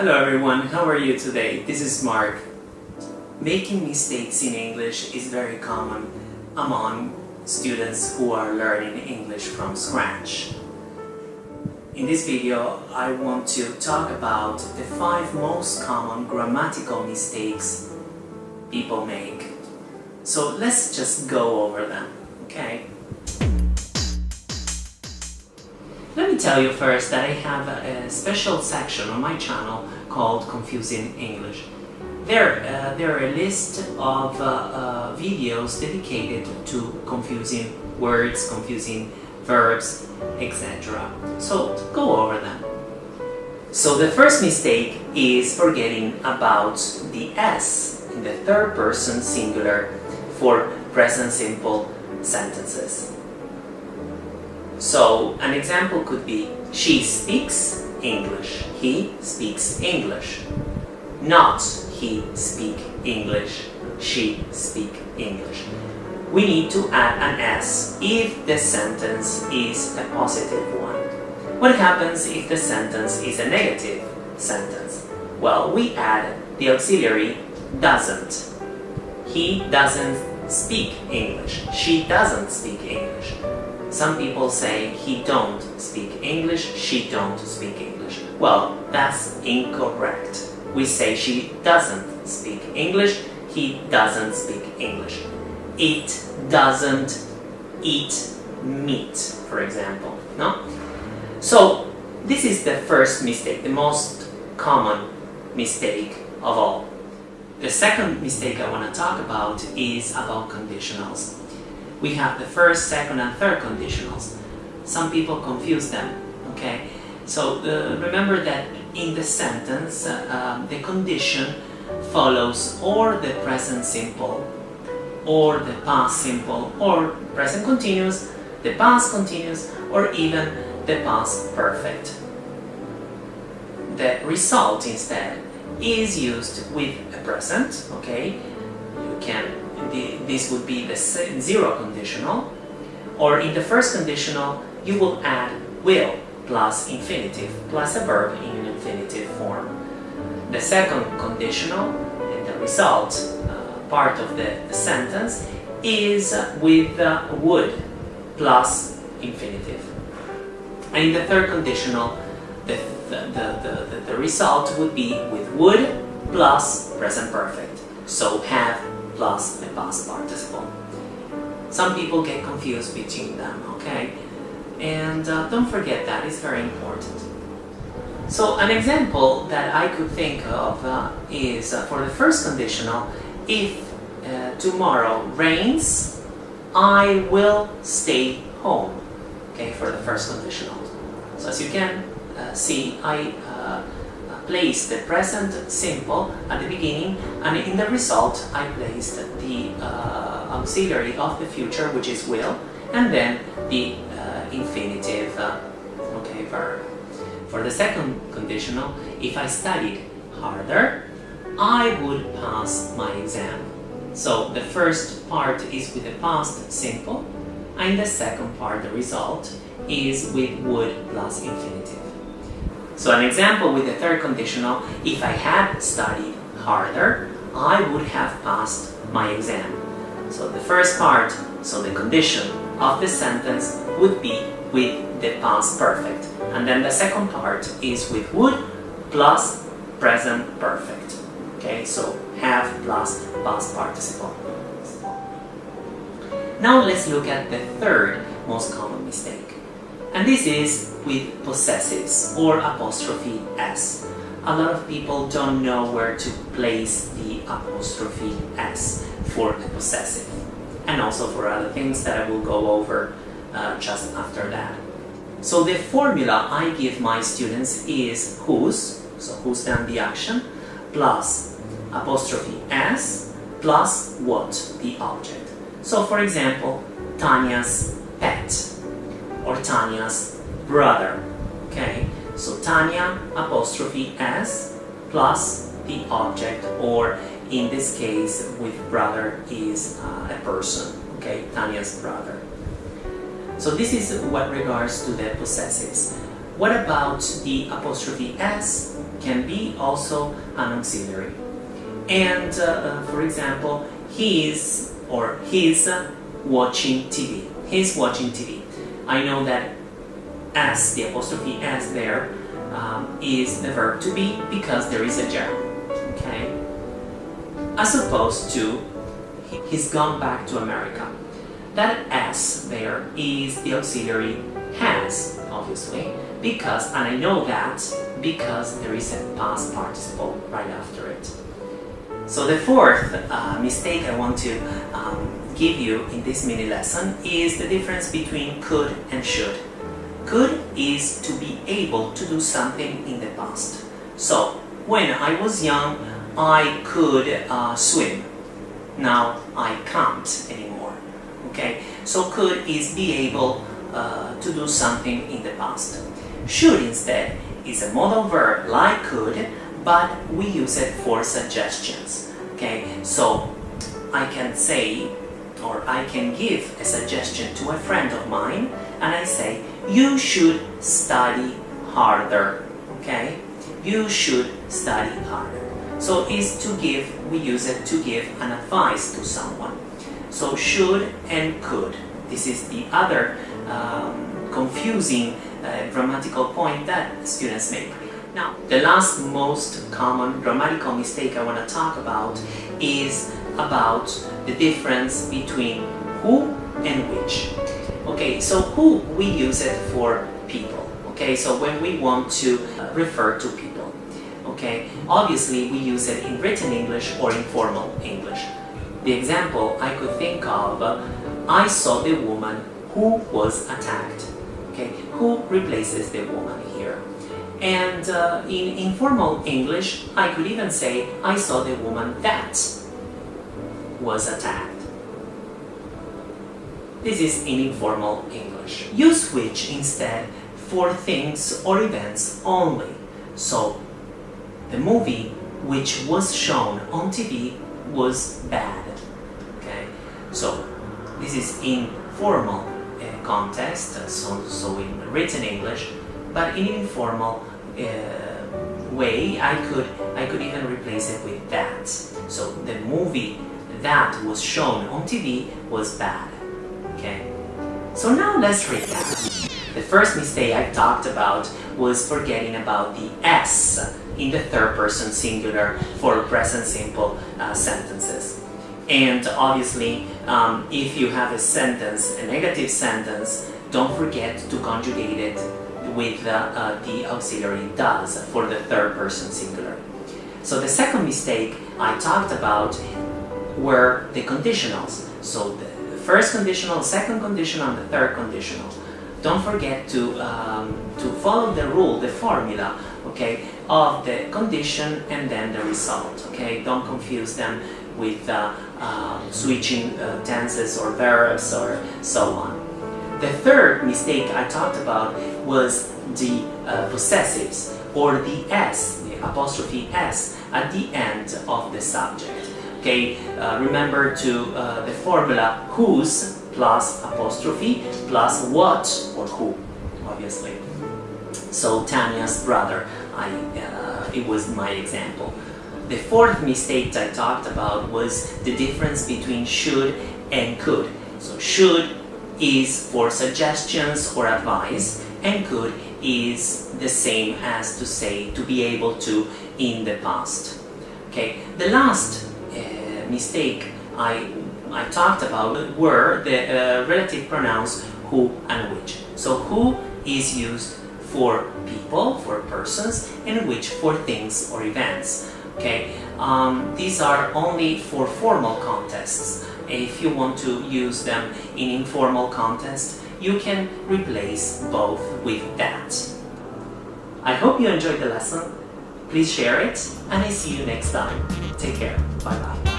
Hello everyone, how are you today? This is Mark. Making mistakes in English is very common among students who are learning English from scratch. In this video, I want to talk about the five most common grammatical mistakes people make. So let's just go over them, okay? Let me tell you first that I have a special section on my channel called Confusing English. There, uh, there are a list of uh, uh, videos dedicated to confusing words, confusing verbs, etc. So go over them. So the first mistake is forgetting about the S in the third person singular for present simple sentences. So an example could be she speaks English, he speaks English. Not he speak English, she speak English. We need to add an S if the sentence is a positive one. What happens if the sentence is a negative sentence? Well, we add the auxiliary doesn't. He doesn't speak English. She doesn't speak English. Some people say he don't speak English, she don't speak English. Well, that's incorrect. We say she doesn't speak English, he doesn't speak English. It doesn't eat meat, for example. No? So, this is the first mistake, the most common mistake of all. The second mistake I want to talk about is about conditionals. We have the first, second and third conditionals. Some people confuse them, okay? So uh, remember that in the sentence, uh, um, the condition follows or the present simple, or the past simple, or present continuous, the past continuous, or even the past perfect. The result instead is used with a present, okay? You can, the, this would be the zero conditional, or in the first conditional, you will add will plus infinitive, plus a verb in infinitive form. The second conditional, and the result uh, part of the, the, sentence, is with uh, would plus infinitive. And in the third conditional, the the, the, the, the result would be with would plus present perfect. So have plus the past participle. Some people get confused between them, okay? And uh, don't forget that, it's very important. So an example that I could think of uh, is uh, for the first conditional, if uh, tomorrow rains, I will stay home. Okay, for the first conditional. So as you can uh, see, I uh, placed the present simple at the beginning and in the result I placed the uh, auxiliary of the future which is will and then the infinitive okay, verb. For the second conditional, if I studied harder, I would pass my exam. So the first part is with the past simple and the second part, the result, is with would plus infinitive. So an example with the third conditional, if I had studied harder, I would have passed my exam. So the first part, so the condition of the sentence would be with the past perfect. And then the second part is with would plus present perfect. Okay, so have plus past participle. Now let's look at the third most common mistake. And this is with possessives or apostrophe s. A lot of people don't know where to place the apostrophe s for the possessive and also for other things that I will go over uh, just after that. So the formula I give my students is whose, so who's done the action, plus apostrophe s, plus what, the object. So for example, Tanya's pet, or Tanya's brother, okay? So Tanya, apostrophe s, plus the object, or in this case with brother is uh, a person, okay? Tanya's brother. So this is what regards to the possessives. What about the apostrophe s can be also an auxiliary. And uh, uh, for example, he's or he's watching TV. He's watching TV. I know that S, the apostrophe S there, um, is the verb to be because there is a gerund. Okay? As opposed to he's gone back to America. That S there is the auxiliary has, obviously, because, and I know that because there is a past participle right after it. So the fourth uh, mistake I want to um, give you in this mini lesson is the difference between could and should. Could is to be able to do something in the past. So, when I was young, I could uh, swim. Now I can't anymore. Okay, so could is be able uh, to do something in the past. Should instead is a modal verb like could, but we use it for suggestions. Okay, so I can say or I can give a suggestion to a friend of mine and I say, you should study harder. Okay, you should study harder. So is to give, we use it to give an advice to someone. So should and could. This is the other um, confusing uh, grammatical point that students make. Now, the last most common grammatical mistake I want to talk about is about the difference between who and which. Okay, so who we use it for people. Okay, so when we want to uh, refer to people. Okay, obviously we use it in written English or informal English. The example I could think of, I saw the woman who was attacked. Okay, who replaces the woman here? And uh, in informal English, I could even say, I saw the woman that was attacked. This is in informal English. Use which instead for things or events only. So, the movie which was shown on TV was bad. Okay, so this is in formal uh, context, so, so in written English, but in informal uh, way, I could I could even replace it with that. So the movie that was shown on TV was bad. Okay. So now let's recap. The first mistake I talked about was forgetting about the S in the third person singular for present simple uh, sentences. And obviously, um, if you have a sentence, a negative sentence, don't forget to conjugate it with uh, uh, the auxiliary does for the third person singular. So the second mistake I talked about were the conditionals. So the first conditional, second conditional, and the third conditional. Don't forget to, um, to follow the rule, the formula, okay, of the condition and then the result, okay? Don't confuse them with uh, uh, switching uh, tenses or verbs or so on. The third mistake I talked about was the uh, possessives or the S, the apostrophe S at the end of the subject. Okay, uh, remember to uh, the formula whose plus apostrophe plus what or who, obviously. So Tanya's brother, I, uh, it was my example. The fourth mistake I talked about was the difference between should and could. So should is for suggestions or advice and could is the same as to say to be able to in the past. Okay, the last mistake I, I talked about were the uh, relative pronouns who and which. So who is used for people, for persons, and which for things or events. Okay, um, these are only for formal contexts. If you want to use them in informal context, you can replace both with that. I hope you enjoyed the lesson. Please share it, and I see you next time. Take care. Bye-bye.